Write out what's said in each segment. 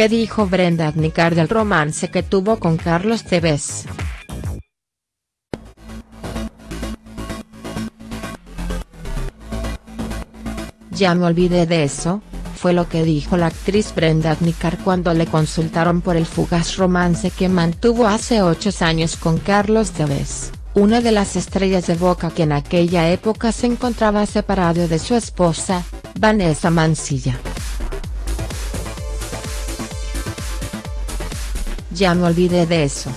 ¿Qué dijo Brenda Adnicar del romance que tuvo con Carlos Tevez?. Ya me olvidé de eso, fue lo que dijo la actriz Brenda Adnicar cuando le consultaron por el fugaz romance que mantuvo hace ocho años con Carlos Tevez, una de las estrellas de Boca que en aquella época se encontraba separado de su esposa, Vanessa Mancilla. Ya me olvidé de eso.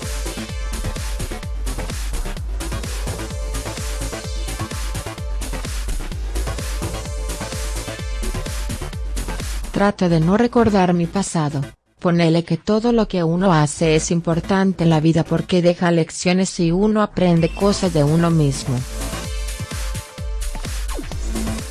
Trato de no recordar mi pasado, ponele que todo lo que uno hace es importante en la vida porque deja lecciones y uno aprende cosas de uno mismo.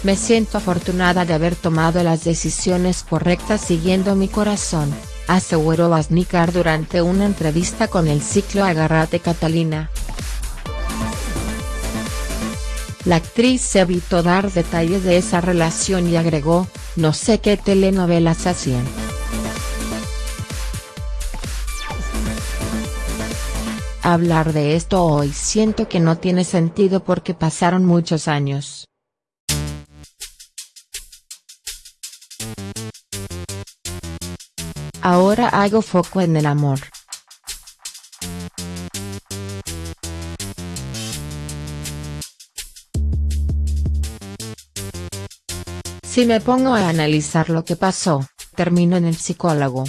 Me siento afortunada de haber tomado las decisiones correctas siguiendo mi corazón, aseguró Vaznikar durante una entrevista con el ciclo Agarrate Catalina. La actriz se evitó dar detalles de esa relación y agregó, no sé qué telenovelas hacían. Hablar de esto hoy siento que no tiene sentido porque pasaron muchos años. Ahora hago foco en el amor. Si me pongo a analizar lo que pasó, termino en el psicólogo.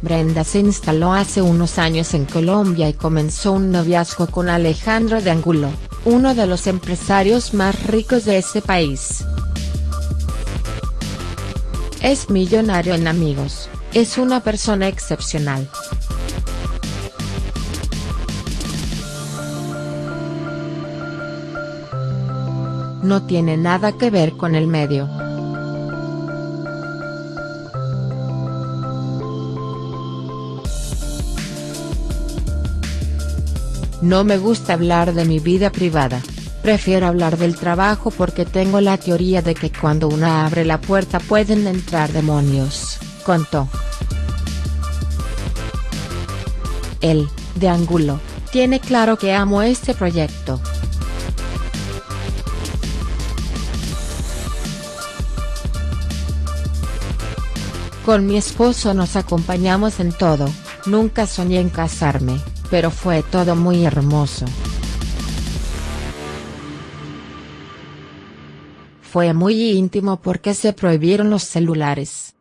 Brenda se instaló hace unos años en Colombia y comenzó un noviazgo con Alejandro de Angulo, uno de los empresarios más ricos de ese país. Es millonario en amigos, es una persona excepcional. No tiene nada que ver con el medio. No me gusta hablar de mi vida privada, prefiero hablar del trabajo porque tengo la teoría de que cuando una abre la puerta pueden entrar demonios, contó. Él, de Angulo, tiene claro que amo este proyecto. Con mi esposo nos acompañamos en todo, nunca soñé en casarme, pero fue todo muy hermoso. Fue muy íntimo porque se prohibieron los celulares.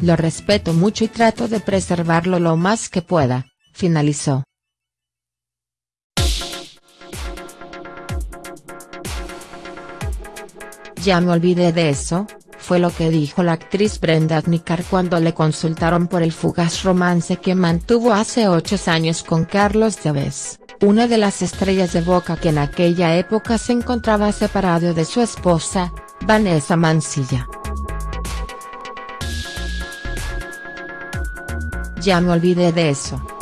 Lo respeto mucho y trato de preservarlo lo más que pueda, finalizó. Ya me olvidé de eso, fue lo que dijo la actriz Brenda Adnicar cuando le consultaron por el fugaz romance que mantuvo hace ocho años con Carlos Tevez, una de las estrellas de Boca que en aquella época se encontraba separado de su esposa, Vanessa Mancilla. Ya me olvidé de eso.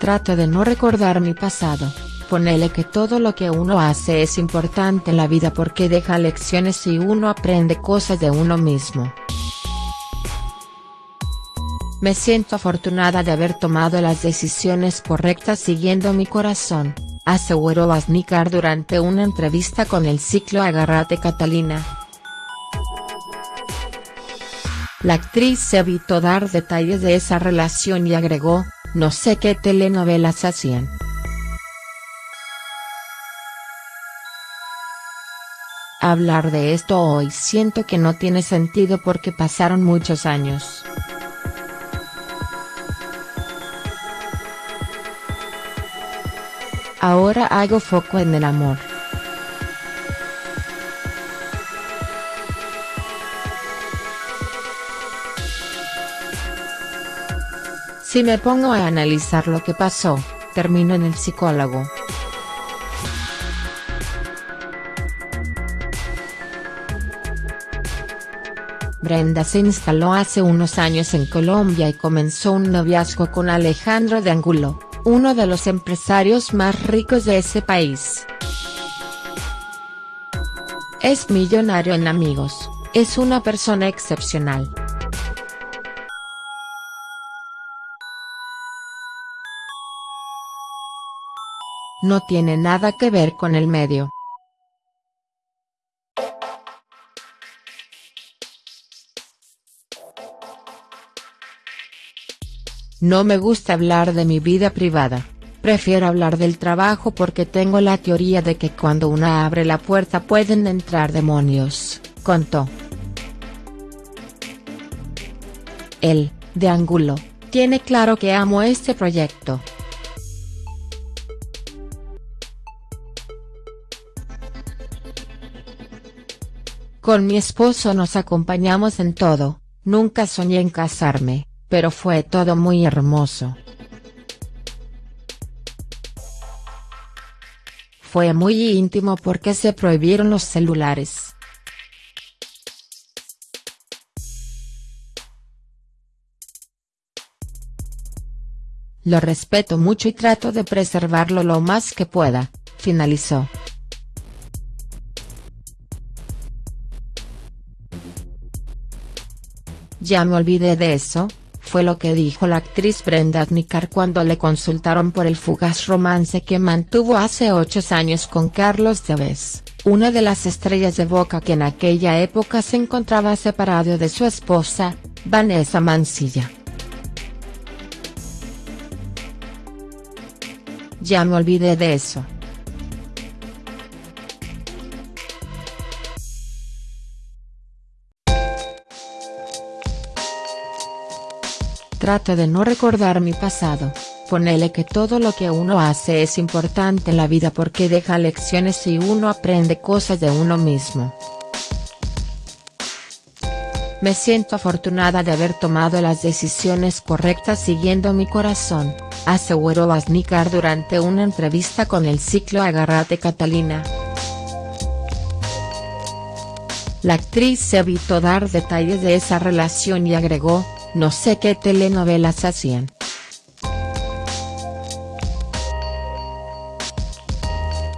Trato de no recordar mi pasado, ponele que todo lo que uno hace es importante en la vida porque deja lecciones y uno aprende cosas de uno mismo. Me siento afortunada de haber tomado las decisiones correctas siguiendo mi corazón, aseguró Vaznikar durante una entrevista con el ciclo Agarrate Catalina. La actriz se evitó dar detalles de esa relación y agregó, no sé qué telenovelas hacían. Hablar de esto hoy siento que no tiene sentido porque pasaron muchos años. Ahora hago foco en el amor. Si me pongo a analizar lo que pasó, termino en el psicólogo. Brenda se instaló hace unos años en Colombia y comenzó un noviazgo con Alejandro de Angulo, uno de los empresarios más ricos de ese país. Es millonario en amigos, es una persona excepcional, No tiene nada que ver con el medio. No me gusta hablar de mi vida privada. Prefiero hablar del trabajo porque tengo la teoría de que cuando una abre la puerta pueden entrar demonios, contó. Él, de Angulo, tiene claro que amo este proyecto. Con mi esposo nos acompañamos en todo, nunca soñé en casarme pero fue todo muy hermoso. Fue muy íntimo porque se prohibieron los celulares. Lo respeto mucho y trato de preservarlo lo más que pueda, finalizó. Ya me olvidé de eso, fue lo que dijo la actriz Brenda Adnicar cuando le consultaron por el fugaz romance que mantuvo hace ocho años con Carlos Tevez, una de las estrellas de Boca que en aquella época se encontraba separado de su esposa, Vanessa Mancilla. Ya me olvidé de eso. Trato de no recordar mi pasado, ponele que todo lo que uno hace es importante en la vida porque deja lecciones y uno aprende cosas de uno mismo. Me siento afortunada de haber tomado las decisiones correctas siguiendo mi corazón, aseguró Vaznikar durante una entrevista con el ciclo Agarrate Catalina. La actriz se evitó dar detalles de esa relación y agregó, no sé qué telenovelas hacían.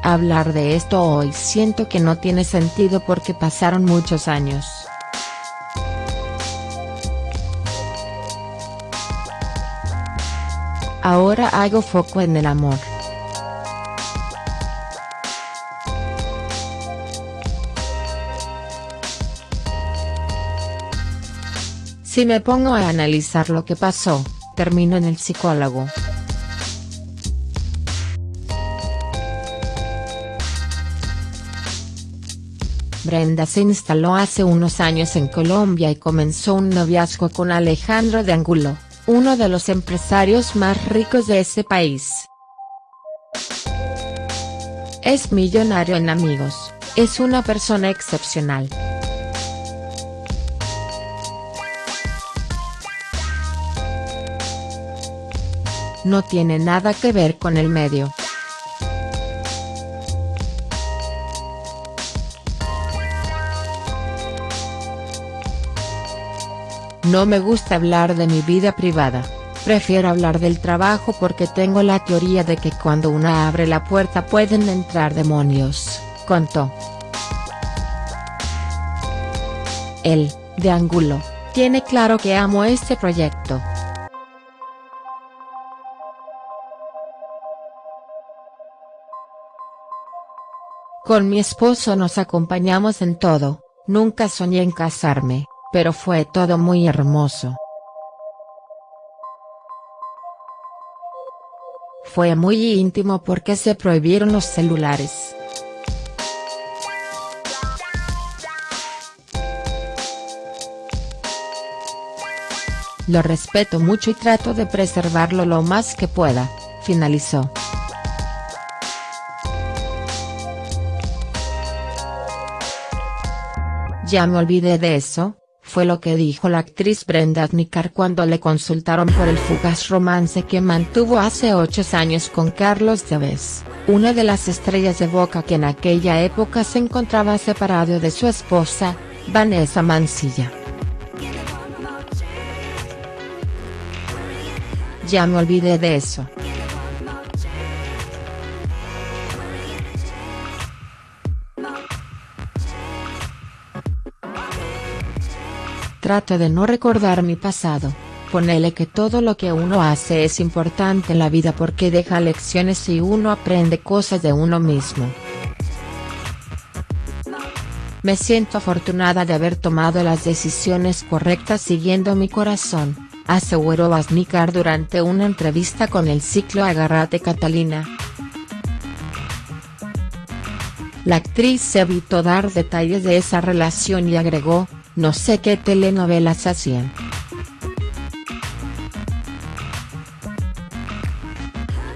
Hablar de esto hoy siento que no tiene sentido porque pasaron muchos años. Ahora hago foco en el amor. Si me pongo a analizar lo que pasó, termino en el psicólogo. Brenda se instaló hace unos años en Colombia y comenzó un noviazgo con Alejandro de Angulo, uno de los empresarios más ricos de ese país. Es millonario en amigos, es una persona excepcional. No tiene nada que ver con el medio. No me gusta hablar de mi vida privada, prefiero hablar del trabajo porque tengo la teoría de que cuando una abre la puerta pueden entrar demonios, contó. Él, de Angulo, tiene claro que amo este proyecto. Con mi esposo nos acompañamos en todo, nunca soñé en casarme, pero fue todo muy hermoso. Fue muy íntimo porque se prohibieron los celulares. Lo respeto mucho y trato de preservarlo lo más que pueda, finalizó. Ya me olvidé de eso, fue lo que dijo la actriz Brenda Nicar cuando le consultaron por el fugaz romance que mantuvo hace ocho años con Carlos Tevez, una de las estrellas de Boca que en aquella época se encontraba separado de su esposa, Vanessa Mancilla. Ya me olvidé de eso. Trato de no recordar mi pasado. Ponele que todo lo que uno hace es importante en la vida porque deja lecciones y uno aprende cosas de uno mismo. Me siento afortunada de haber tomado las decisiones correctas siguiendo mi corazón, aseguró Vaznikar durante una entrevista con el ciclo Agarrate Catalina. La actriz se evitó dar detalles de esa relación y agregó, no sé qué telenovelas hacían.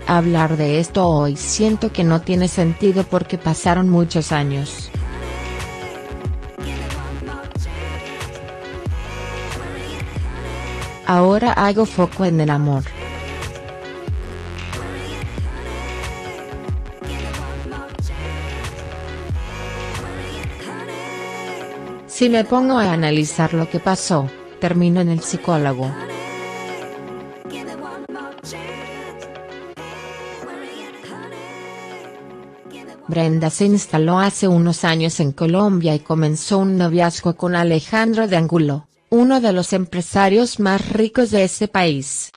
Hablar de esto hoy siento que no tiene sentido porque pasaron muchos años. Ahora hago foco en el amor. Si me pongo a analizar lo que pasó, termino en el psicólogo. Brenda se instaló hace unos años en Colombia y comenzó un noviazgo con Alejandro de Angulo, uno de los empresarios más ricos de ese país.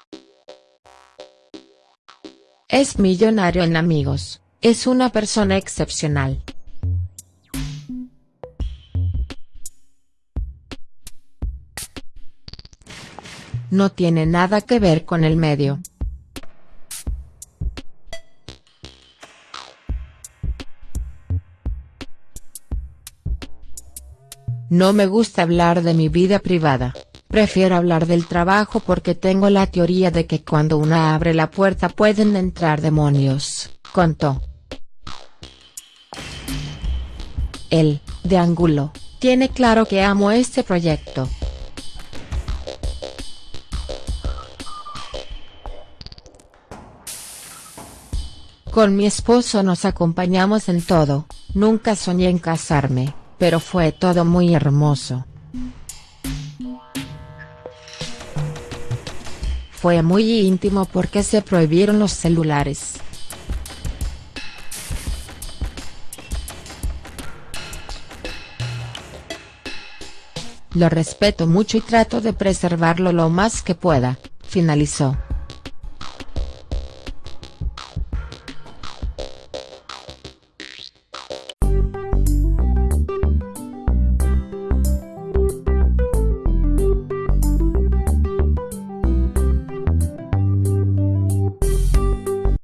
Es millonario en amigos, es una persona excepcional. No tiene nada que ver con el medio. No me gusta hablar de mi vida privada, prefiero hablar del trabajo porque tengo la teoría de que cuando una abre la puerta pueden entrar demonios, contó. Él, de Angulo, tiene claro que amo este proyecto. Con mi esposo nos acompañamos en todo, nunca soñé en casarme pero fue todo muy hermoso. Fue muy íntimo porque se prohibieron los celulares. Lo respeto mucho y trato de preservarlo lo más que pueda, finalizó.